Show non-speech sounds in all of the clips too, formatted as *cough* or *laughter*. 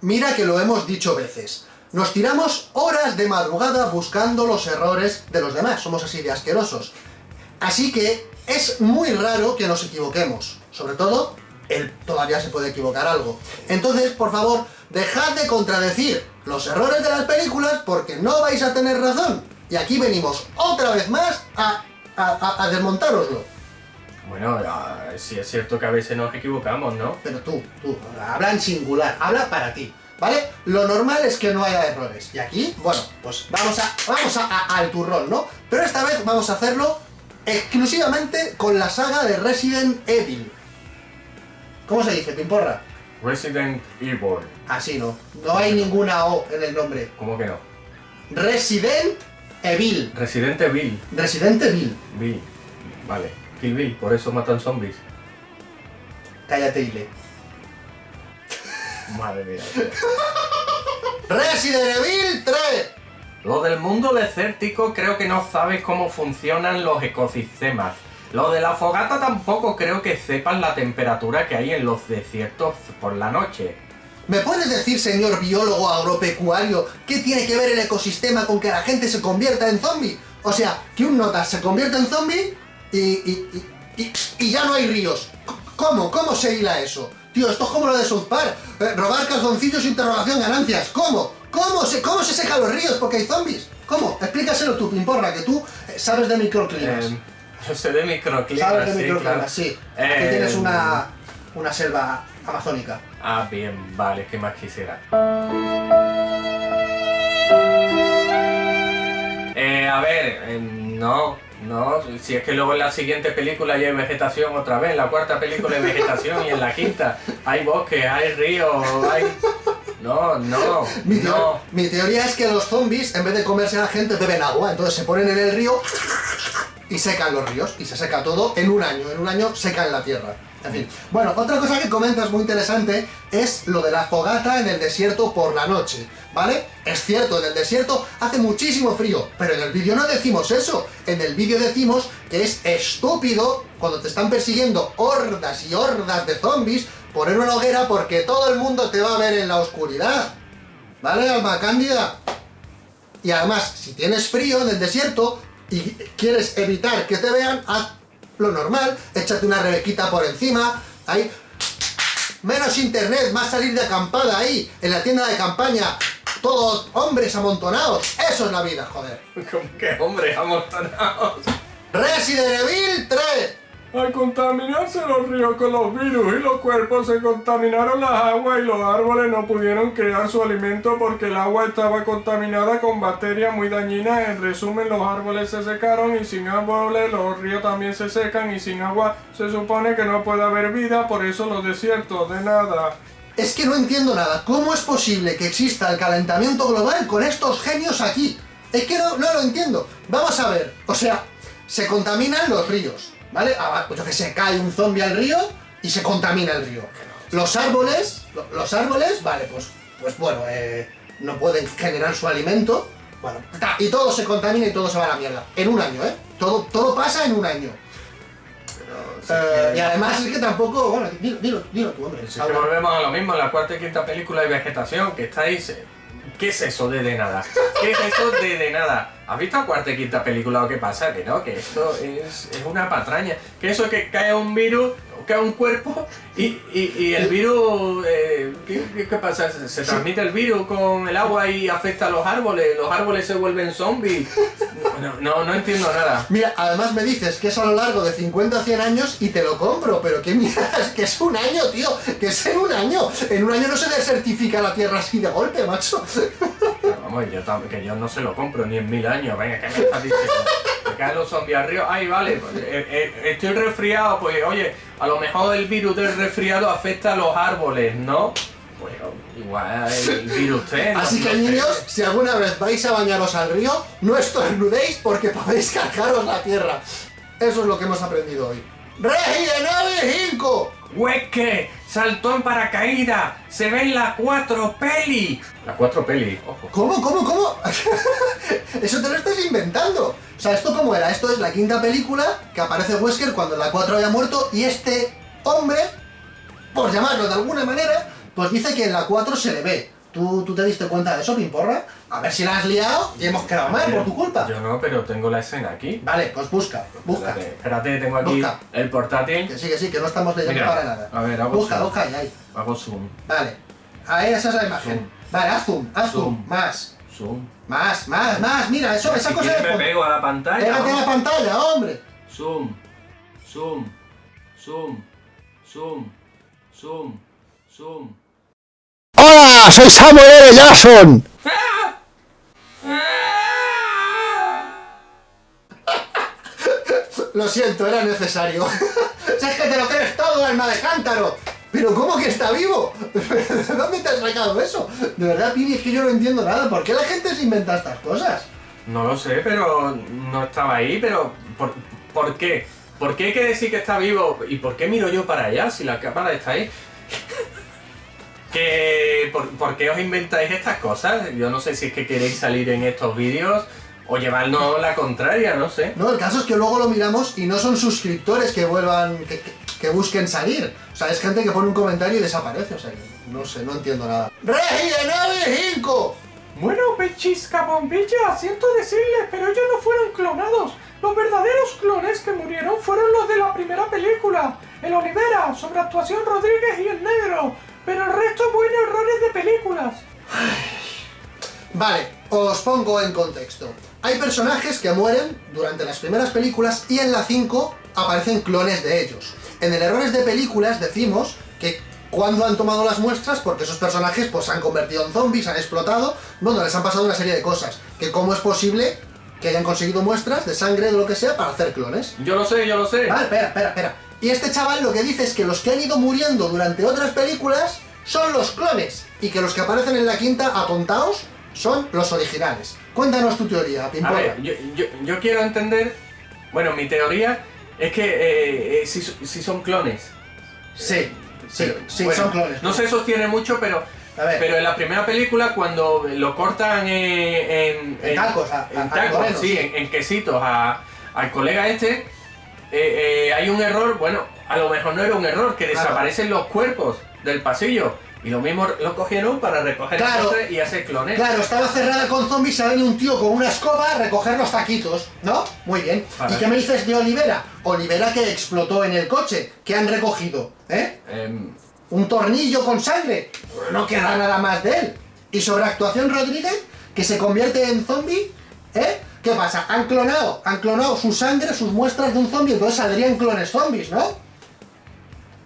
mira que lo hemos dicho veces. Nos tiramos horas de madrugada buscando los errores de los demás, somos así de asquerosos. Así que es muy raro que nos equivoquemos, sobre todo él todavía se puede equivocar algo. Entonces, por favor, dejad de contradecir los errores de las películas porque no vais a tener razón. Y aquí venimos otra vez más a, a, desmontároslo. Bueno, sí es cierto que a veces nos equivocamos, ¿no? Pero tú, tú, habla en singular, habla para ti, ¿vale? Lo normal es que no haya errores. Y aquí, bueno, pues vamos a, vamos a, al turrón, ¿no? Pero esta vez vamos a hacerlo exclusivamente con la saga de Resident Evil. ¿Cómo se dice, Pimporra? Resident Evil. Así no. No hay ninguna O en el nombre. ¿Cómo que no? Resident Evil. Resident Evil. Resident Evil. Bill. Vale. Kill Bill, por eso matan zombies. Cállate, Ile. *laughs* Madre mía. Resident Evil 3. Lo del mundo desértico creo que no sabes cómo funcionan los ecosistemas. Lo de la fogata tampoco creo que sepan la temperatura que hay en los desiertos por la noche. ¿Me puedes decir, señor biólogo agropecuario, qué tiene que ver el ecosistema con que la gente se convierta en zombie? O sea, que un nota se convierta en zombie y, y, y, y ya no hay ríos. ¿Cómo? ¿Cómo se hila eso? Tío, esto es como lo de South Park. Eh, robar calzoncillos, interrogación, ganancias. ¿Cómo? ¿Cómo se, ¿Cómo se secan los ríos porque hay zombies? ¿Cómo? Explícaselo tú, Pimporra, que tú eh, sabes de microclimas. Eh, yo sé de microclimas, Sabes de sí, microclimas, claro. sí. Eh, tienes una, una selva amazónica. Ah, bien, vale, ¿qué más quisiera? Eh, a ver, eh, no, no, si es que luego en la siguiente película ya hay vegetación otra vez, en la cuarta película hay vegetación y en la quinta hay bosques, hay ríos, hay... No, no, Mi, no. mi teoría es que los zombies, en vez de comerse a la gente, beben agua. Entonces se ponen en el río y secan los ríos. Y se seca todo en un año. En un año secan la tierra. En fin. Bueno, otra cosa que comentas muy interesante es lo de la fogata en el desierto por la noche. ¿Vale? Es cierto, en el desierto hace muchísimo frío. Pero en el vídeo no decimos eso. En el vídeo decimos que es estúpido cuando te están persiguiendo hordas y hordas de zombies poner una hoguera porque todo el mundo te va a ver en la oscuridad. ¿Vale, alma cándida? Y además, si tienes frío en el desierto y quieres evitar que te vean, haz lo normal, échate una rebequita por encima, ahí... Menos internet, más salir de acampada ahí, en la tienda de campaña, todos hombres amontonados. Eso es la vida, joder. ¿Cómo que hombre, amontonados? Resident Evil 3. Al contaminarse los ríos con los virus y los cuerpos se contaminaron las aguas y los árboles no pudieron crear su alimento porque el agua estaba contaminada con bacterias muy dañinas. En resumen, los árboles se secaron y sin árboles los ríos también se secan y sin agua se supone que no puede haber vida, por eso los desiertos, de nada. Es que no entiendo nada. ¿Cómo es posible que exista el calentamiento global con estos genios aquí? Es que no, lo entiendo. Vamos a ver. O sea, se contaminan los ríos, ¿vale? Ah, pues yo que sé, cae un zombie al río y se contamina el río. Los árboles, lo- los árboles, vale, pues, pues bueno, eh, no pueden generar su alimento. Bueno, y todo se contamina y todo se va a la mierda. En un año, ¿eh? Todo, todo pasa en un año. Eh, y además es que tampoco, bueno, dilo, dilo, dilo tú, hombre. Si volvemos a lo mismo, en la cuarta y quinta película hay vegetación, que estáis... ¿Qué es eso de de nada? ¿Qué es eso de de nada? ¿Has visto la cuarta y quinta película o qué pasa? Que no, que esto es, es una patraña. Que eso es que cae un virus, cae un cuerpo y, y, el virus... eh, ¿qué, qué- pasa? ¿Se, transmite el virus con el agua y afecta a los árboles? ¿Los árboles se vuelven zombies? No, no, no entiendo nada. Mira, además me dices que es a lo largo de 50 o 100 años y te lo compro, pero qué mierda, *laughs* que es un año, tío, que es en un año. En un año no se desertifica la tierra así de golpe, macho. Vamos, yo que yo no se lo compro ni en mil años. Venga, ¿qué me estás diciendo? Que caen los zombies al río. Ay, vale, pues, eh, eh, estoy resfriado. Pues oye, a lo mejor el virus del resfriado afecta a los árboles, ¿no? Pues igual el virus no- Así que niños, si alguna vez vais a bañaros al río, no estornudéis porque podéis *laughs* cargaros la tierra. Eso es lo que hemos aprendido hoy. Resident Evil 5. ¡Hueque! ¡Saltó en paracaídas! ¡Se ven las cuatro peli! Las cuatro peli, ojo. ¿Cómo, cómo, cómo? *laughs* Eso te lo estás inventando. O sea, ¿esto cómo era? Esto es la quinta película que aparece Wesker cuando la 4 había muerto y este hombre, por llamarlo de alguna manera, Pues dice que en la 4 se le ve. ¿Tú, ¿Tú te diste cuenta de eso, Pimporra? A ver si la has liado y hemos quedado mal por tu culpa. Yo no, pero tengo la escena aquí. Vale, pues busca, busca. Espérate, espérate, tengo aquí Busca. el portátil. Que sí, que sí, que no estamos leyendo Mira, para nada. a ver, hago Busca, zoom. busca, y ahí. Hago zoom, Vale. Ahí, esa es la imagen. Zoom. Vale, haz zoom, haz zoom. Zoom. Más, zoom. más, más, más. Mira, eso, esa si cosa quieres de me fondo. pego a la pantalla. Pégate a la pantalla, hombre. Zoom, zoom, zoom, zoom, zoom, zoom. ¡Hola! Soy Samuel L. Jackson. Lo siento, era necesario. Si es que te lo crees todo, alma de cántaro. Pero ¿cómo que está vivo? ¿De dónde te has sacado eso? De verdad, Pini, es que yo no entiendo nada. ¿Por qué la gente se inventa estas cosas? No lo sé, pero no estaba ahí, pero ¿por, por qué? ¿Por qué hay que decir que está vivo? ¿Y por qué miro yo para allá si la cámara está ahí? Que, ¿por, por qué os inventáis estas cosas? Yo no sé si es que queréis salir en estos vídeos o llevarnos la contraria, no sé. No, el caso es que luego lo miramos y no son suscriptores que vuelvan, que, que- que busquen salir. O sea, es gente que pone un comentario y desaparece. O sea, que no sé, no entiendo nada. ¡Regi de nave Hinco! Bueno, pechisca bombilla, siento decirles, pero ellos no fueron clonados. Los verdaderos clones que murieron fueron los de la primera película. El Olivera, sobre actuación Rodríguez y el negro. Pero el resto fueron errores de películas. Vale, os pongo en contexto. Hay personajes que mueren durante las primeras películas y en la 5 aparecen clones de ellos. En el errores de películas decimos que cuando han tomado las muestras, porque esos personajes pues se han convertido en zombies, han explotado, bueno, les han pasado una serie de cosas. Que cómo es posible que hayan conseguido muestras de sangre o de lo que sea para hacer clones. Yo lo sé, yo lo sé. Vale, espera, espera, espera. Y este chaval lo que dice es que los que han ido muriendo durante otras películas son los clones. Y que los que aparecen en la quinta, atontaos, son los originales. Cuéntanos tu teoría, A Pimpolla. ver, yo, yo- yo quiero entender. Bueno, mi teoría es que eh, eh, si, si son clones. Sí, sí, Pero, sí, bueno, son clones. No se sostiene mucho, pero. A ver. Pero en la primera película, cuando lo cortan en. En, En tacos, a- en a- a sí, sí. En, en quesitos a- al colega este. Eh, eh, hay un error, bueno, a lo mejor no era un error, que Claro. desaparecen los cuerpos del pasillo. Y lo mismo lo cogieron para recoger Claro. cosas y hacer clones. Claro, estaba cerrada con zombies venido un tío con una escoba a recoger los taquitos, ¿no? Muy bien. ¿Y qué me dices de Olivera? Olivera que explotó en el coche. ¿Qué han recogido? ¿Eh? Em, un tornillo con sangre. No queda nada más de él. Y sobre actuación Rodríguez, que se convierte en zombie, ¿eh? ¿Qué pasa? Han clonado, han clonado su sangre, sus muestras de un zombie, entonces saldrían clones zombies, ¿no?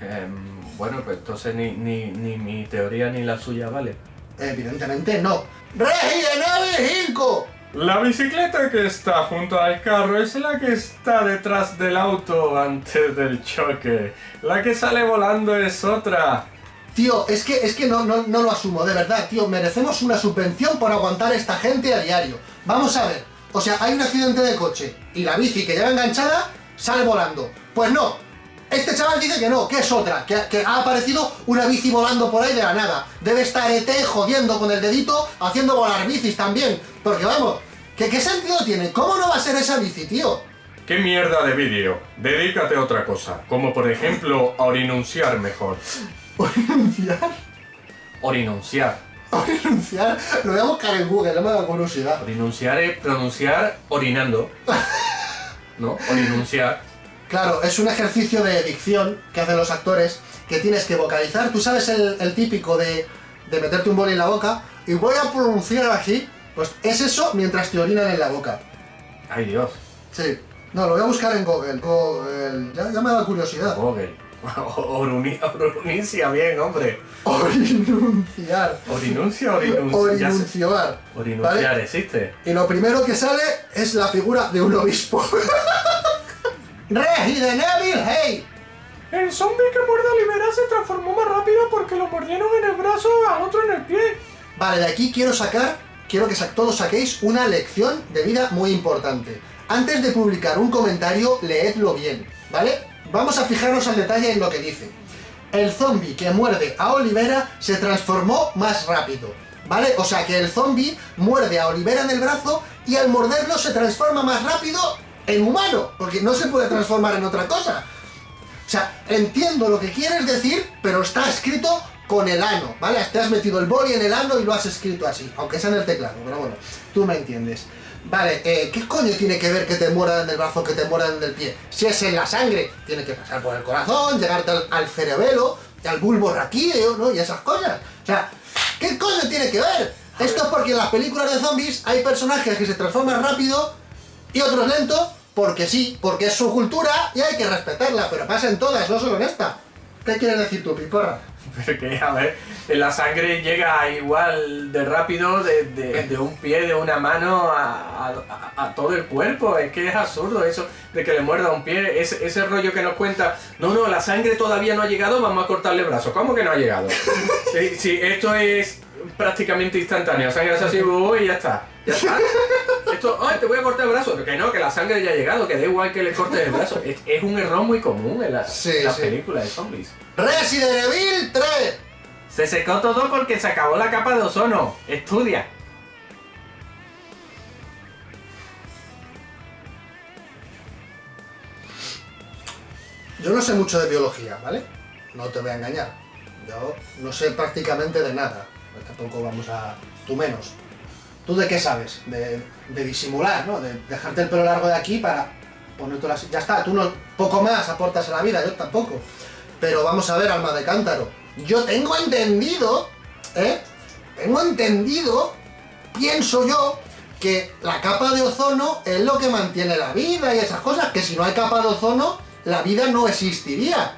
em, bueno, pues entonces ni, ni, ni mi teoría ni la suya vale. Evidentemente no. ¡Regi de nave Hinco! La bicicleta que está junto al carro es la que está detrás del auto antes del choque. La que sale volando es otra. Tío, es que, es que no, no, no lo asumo, de verdad, tío. Merecemos una subvención por aguantar a esta gente a diario. Vamos a ver. O sea, hay un accidente de coche y la bici que lleva enganchada sale volando. Pues no. Este chaval dice que no, que es otra, que, que ha aparecido una bici volando por ahí de la nada. Debe estar ET jodiendo con el dedito, haciendo volar bicis también. Porque vamos, ¿qué, ¿qué sentido tiene? ¿Cómo no va a ser esa bici, tío? ¿Qué mierda de vídeo? Dedícate a otra cosa, como por ejemplo a orinunciar mejor. ¿Renunciar? *laughs* Orinunciar. ¿Renunciar? Lo voy a buscar en Google, no me da curiosidad. Orinunciar es pronunciar orinando. ¿No? Orinunciar. Claro, es un ejercicio de dicción que hacen los actores, que tienes que vocalizar. Tú sabes el, el típico de, de meterte un boli en la boca y voy a pronunciar así. Pues es eso mientras te orinan en la boca. Ay Dios. Sí. No, lo voy a buscar en Google. Google. Ya, ya me da curiosidad. Google. Oruni- Orunincia bien, hombre. Orinunciar. Orinuncia, orinuncia. Orinunciar. Orinunciar ¿Vale? existe. Y lo primero que sale es la figura de un obispo. *laughs* Regi de Neville, hey. El zombie que muerde a Olivera se transformó más rápido porque lo mordieron en el brazo, al otro en el pie. Vale, de aquí quiero sacar, quiero que sa- todos saquéis una lección de vida muy importante. Antes de publicar un comentario, leedlo bien, ¿vale? Vamos a fijarnos al detalle en lo que dice. El zombie que muerde a Olivera se transformó más rápido, ¿vale? O sea que el zombie muerde a Olivera en el brazo y al morderlo se transforma más rápido en humano, porque no se puede transformar en otra cosa. O sea, entiendo lo que quieres decir, pero está escrito con el ano, ¿vale? Te has metido el boli en el ano y lo has escrito así, aunque sea en el teclado, pero bueno, tú me entiendes. Vale, eh, ¿qué coño tiene que ver que te mueran el brazo, que te mueran el pie? Si es en la sangre, tiene que pasar por el corazón, llegarte al, al cerebelo, al bulbo raquídeo, ¿no? Y esas cosas. O sea, ¿qué coño tiene que ver? Esto es porque en las películas de zombies hay personajes que se transforman rápido y otros lento, porque sí, porque es su cultura y hay que respetarla, pero pasa en todas, no solo en esta. ¿Qué quieres decir tú, piporra? Pero que, a ver, la sangre llega igual de rápido de, de- de un pie, de una mano a, a- a todo el cuerpo. Es que es absurdo eso de que le muerda un pie. Ese, ese rollo que nos cuenta, no, no, la sangre todavía no ha llegado, vamos a cortarle el brazo. ¿Cómo que no ha llegado? *laughs* Sí, sí, esto es prácticamente instantáneo. Sangre es así, uy, y ya está. Ya está. Esto, ay, te voy a cortar el brazo. Que no, que la sangre ya ha llegado, que da igual que le cortes el brazo. Es, es un error muy común en, la- Sí, en las sí. películas de zombies. Resident Evil 3. Se secó todo porque se acabó la capa de ozono. Estudia. Yo no sé mucho de biología, ¿vale? No te voy a engañar. Yo no sé prácticamente de nada. Pues Tampoco vamos a... Tú menos. ¿Tú de qué sabes? De, de disimular, ¿no? De dejarte el pelo largo de aquí para ponértelo así. Ya está, tú no... Poco más aportas a la vida, yo tampoco. Pero vamos a ver, alma de cántaro. Yo tengo entendido, ¿eh? Tengo entendido, pienso yo, que la capa de ozono es lo que mantiene la vida y esas cosas, que si no hay capa de ozono, la vida no existiría.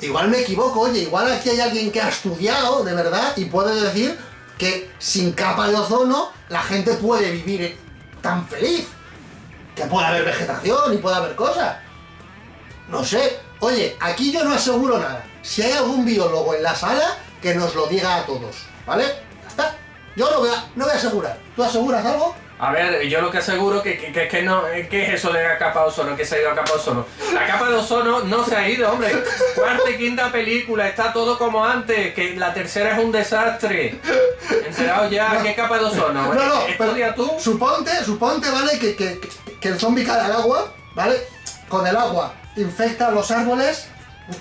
Igual me equivoco, oye, igual aquí hay alguien que ha estudiado de verdad y puede decir que sin capa de ozono la gente puede vivir tan feliz. Que puede haber vegetación y puede haber cosas. No sé. Oye, aquí yo no aseguro nada. Si hay algún biólogo en la sala, que nos lo diga a todos. ¿Vale? Ya está. Yo no voy a, no voy a asegurar. ¿Tú aseguras algo? A ver, yo lo que aseguro que, que, que, que no, eh, ¿qué es eso de la capa de ozono? Que se ha ido a capa de ozono. La capa de ozono no se ha ido, hombre. Cuarta y quinta película, está todo como antes, que la tercera es un desastre. Enterado ya, ¿qué capa de ozono? No, no, Estudia pero tú. Suponte, suponte, ¿vale? Que, que, que- que el zombie cae al agua, ¿vale? Con el agua infecta los árboles,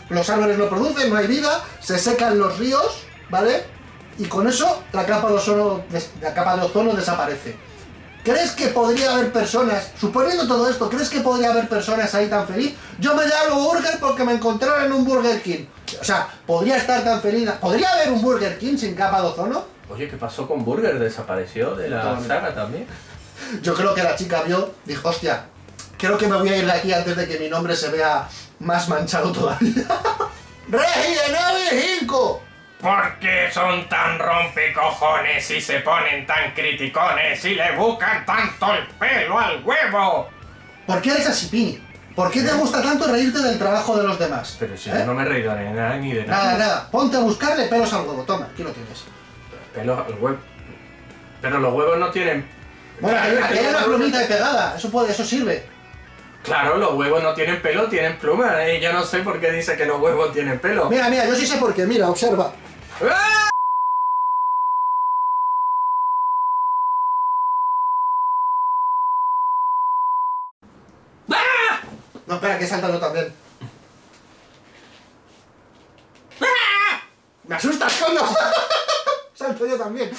los árboles lo producen, no hay vida, se secan los ríos, ¿vale? Y con eso la capa de ozono, la capa de ozono desaparece. ¿Crees que podría haber personas, suponiendo todo esto, ¿crees que podría haber personas ahí tan feliz? Yo me llamo Burger porque me encontraron en un Burger King. O sea, ¿podría estar tan feliz? ¿Podría haber un Burger King sin capa de ozono? Oye, ¿qué pasó con Burger? ¿Desapareció de la Totalmente. saga también? Yo creo que la chica vio, dijo, hostia, creo que me voy a ir de aquí antes de que mi nombre se vea más manchado todavía. *laughs* ¡Resident Evil 5! ¿Por qué son tan rompecojones y se ponen tan criticones y le buscan tanto el pelo al huevo? ¿Por qué eres así, Pini? ¿Por qué te gusta tanto reírte del trabajo de los demás? Pero si ¿Eh? yo no me he reído de nada ni de Nada, nada. nada, ponte a buscarle pelos al huevo, toma, aquí lo tienes. Pelos al huevo. Pero los huevos no tienen. Bueno, aquí, aquí hay una plumita de pegada, eso puede, eso sirve. Claro, los huevos no tienen pelo, tienen plumas. ¿eh? Yo no sé por qué dice que los huevos tienen pelo. Mira, mira, yo sí sé por qué, mira, observa. ¡Ah! No, espera, que he saltado también. Me asustas, coño. *laughs* Salto yo también.